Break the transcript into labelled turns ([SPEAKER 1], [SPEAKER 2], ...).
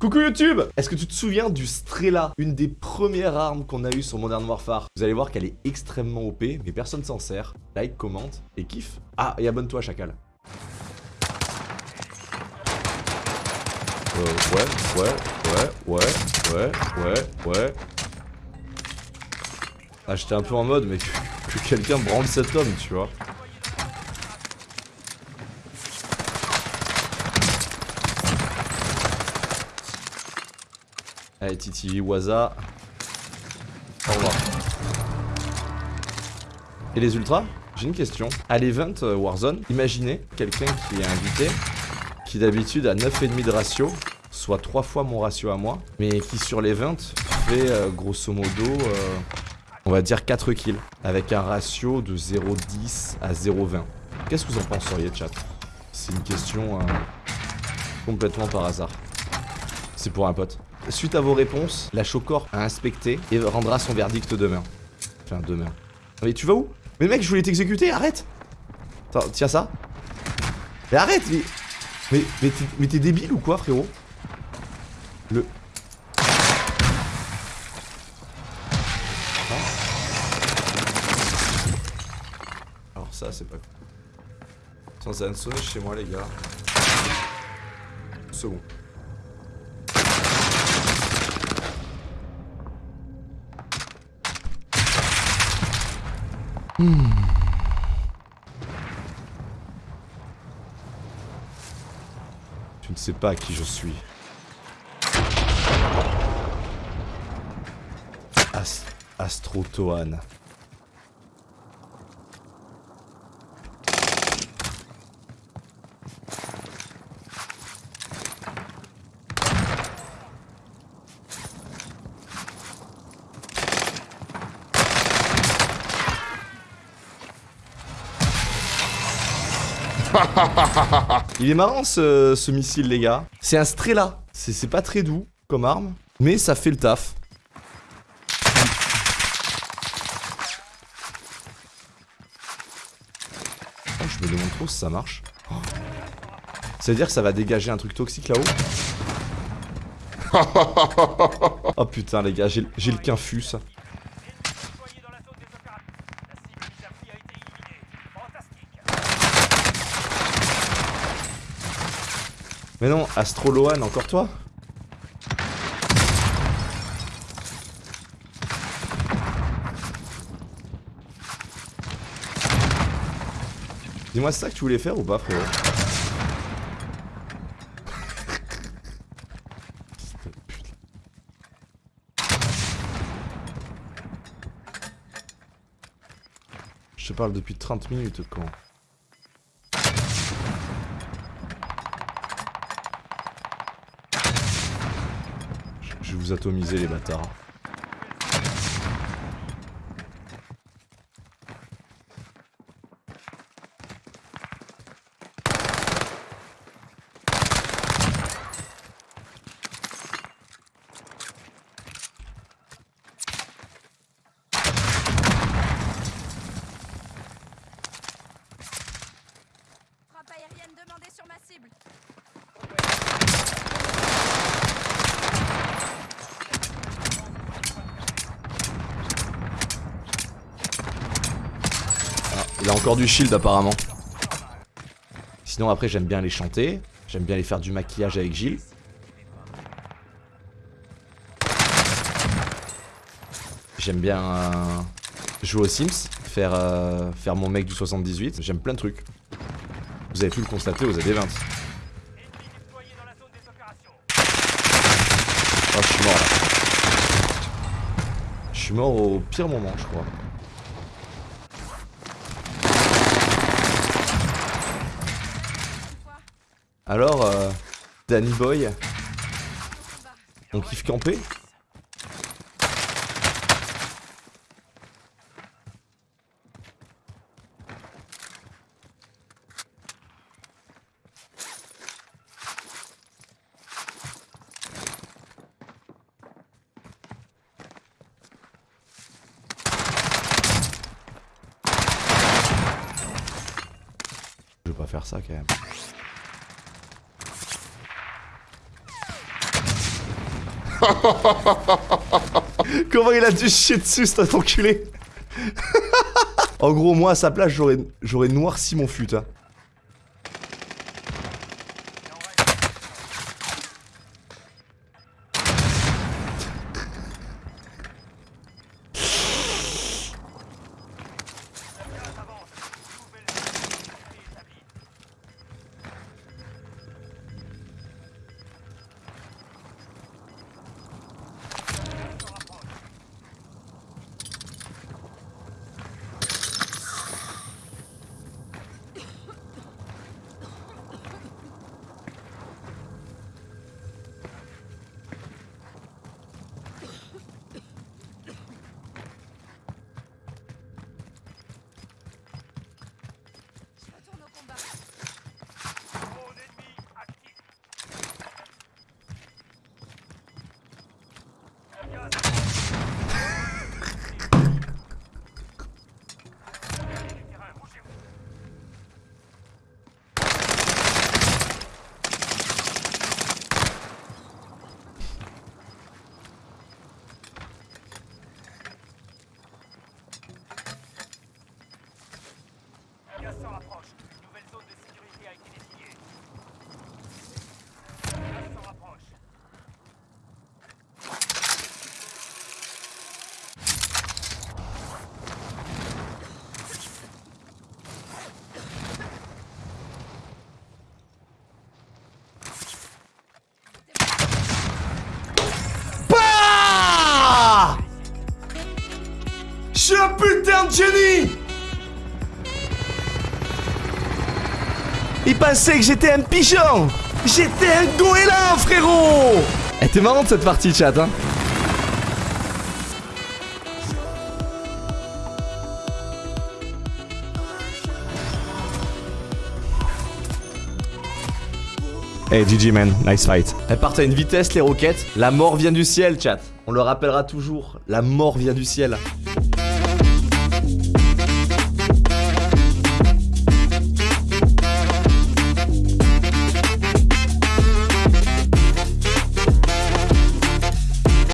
[SPEAKER 1] Coucou YouTube Est-ce que tu te souviens du Strela Une des premières armes qu'on a eues sur Modern Warfare? Vous allez voir qu'elle est extrêmement OP, mais personne s'en sert. Like, commente et kiffe. Ah, et abonne-toi, chacal. Euh, ouais, ouais, ouais, ouais, ouais, ouais, ouais. Ah, j'étais un peu en mode, mais que, que quelqu'un branle cet homme, tu vois. Allez, Titi, Waza. Au revoir. Et les ultras J'ai une question. À l'event euh, Warzone, imaginez quelqu'un qui est invité, qui d'habitude a 9,5 de ratio, soit 3 fois mon ratio à moi, mais qui sur l'event fait euh, grosso modo, euh, on va dire 4 kills, avec un ratio de 0,10 à 0,20. Qu'est-ce que vous en penseriez, chat? C'est une question complètement par hasard. C'est pour un pote. Suite à vos réponses, la Chocor a inspecté et rendra son verdict demain. Enfin, demain. Mais tu vas où? Mais mec, je voulais t'exécuter, arrête Attends, tiens ça. Mais arrête Mais, mais, t'es débile ou quoi, frérot? Le... Ah. Alors ça, c'est pas... Vient de sonner chez moi, les gars. Second. Hmm. Tu ne sais pas qui je suis. As Astrotoan. Il est marrant ce, missile les gars. C'est un Strela. C'est pas très doux comme arme, mais ça fait le taf. Oh, je me demande trop si ça marche. Oh. C'est-à-dire que ça va dégager un truc toxique là-haut Oh putain les gars, j'ai le quinfus. Mais non, Astroloan, encore toi. Dis-moi, c'est ça que tu voulais faire ou pas, frérot Je te parle depuis 30 minutes, quand atomiser les bâtards. Il a encore du shield apparemment. Sinon après j'aime bien les chanter. J'aime bien les faire du maquillage avec Gilles. J'aime bien euh, jouer aux Sims, faire, euh, faire mon mec du 78. J'aime plein de trucs. Vous avez pu le constater aux AD20. Oh, je suis mort là. Je suis mort au pire moment, je crois. Alors, euh, Danny Boy, on kiffe camper? Je vais pas faire ça quand même. Comment il a dû chier dessus cet enculé? En gros, moi à sa place, j'aurais noirci mon fut. hein. Suis un putain de génie Il pensait que j'étais un pigeon J'étais un goéland, frérot Elle était marrante cette partie, chat, hein Hey GG man, nice fight. Elles partent à une vitesse les roquettes. La mort vient du ciel, chat. On le rappellera toujours, la mort vient du ciel.